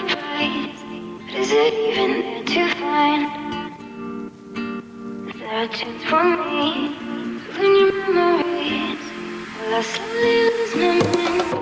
but is it even there to find? Is there a chance for me your memories? I slowly lose my mind?